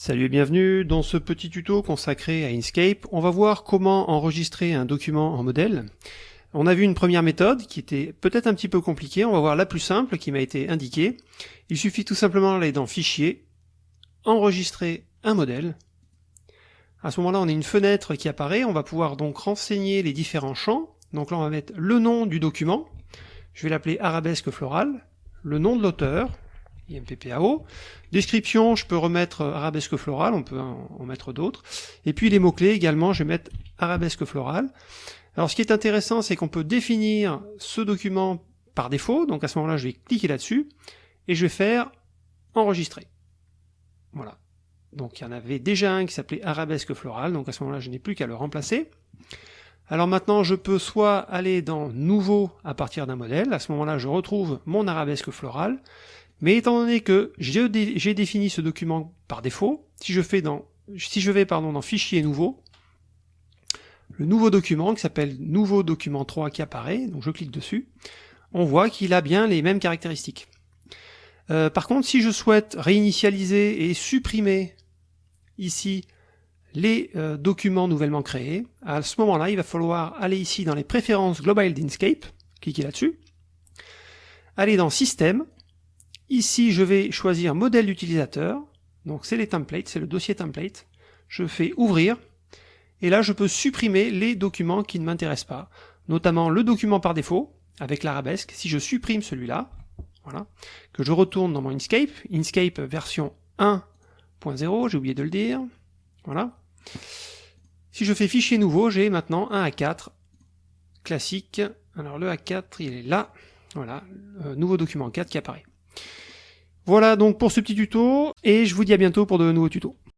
Salut et bienvenue dans ce petit tuto consacré à Inkscape. On va voir comment enregistrer un document en modèle. On a vu une première méthode qui était peut-être un petit peu compliquée, on va voir la plus simple qui m'a été indiquée. Il suffit tout simplement d'aller dans Fichier, Enregistrer un modèle. À ce moment-là, on a une fenêtre qui apparaît, on va pouvoir donc renseigner les différents champs. Donc là, on va mettre le nom du document, je vais l'appeler arabesque floral, le nom de l'auteur, IMPPAO. Description, je peux remettre arabesque floral, on peut en, mettre d'autres. Et puis les mots-clés également, je vais mettre arabesque floral. Alors ce qui est intéressant, c'est qu'on peut définir ce document par défaut, donc à ce moment-là, je vais cliquer là-dessus, et je vais faire enregistrer. Voilà. Donc il y en avait déjà un qui s'appelait arabesque floral, donc à ce moment-là, je n'ai plus qu'à le remplacer. Alors maintenant, je peux soit aller dans nouveau à partir d'un modèle, à ce moment-là, je retrouve mon arabesque floral, mais étant donné que j'ai défini ce document par défaut, si je, fais dans, si je vais pardon, dans Fichier nouveau, le nouveau document qui s'appelle Nouveau document 3 qui apparaît, donc je clique dessus, on voit qu'il a bien les mêmes caractéristiques. Euh, par contre, si je souhaite réinitialiser et supprimer ici les euh, documents nouvellement créés, à ce moment-là, il va falloir aller ici dans les préférences globales d'Inkscape, cliquer là-dessus, aller dans Système, Ici, je vais choisir modèle d'utilisateur. Donc c'est les templates, c'est le dossier template. Je fais ouvrir. Et là, je peux supprimer les documents qui ne m'intéressent pas. Notamment le document par défaut, avec l'arabesque. Si je supprime celui-là, voilà, que je retourne dans mon Inkscape, Inkscape version 1.0, j'ai oublié de le dire. Voilà. Si je fais fichier nouveau, j'ai maintenant un A4 classique. Alors le A4, il est là. Voilà, euh, nouveau document 4 qui apparaît. Voilà donc pour ce petit tuto, et je vous dis à bientôt pour de nouveaux tutos.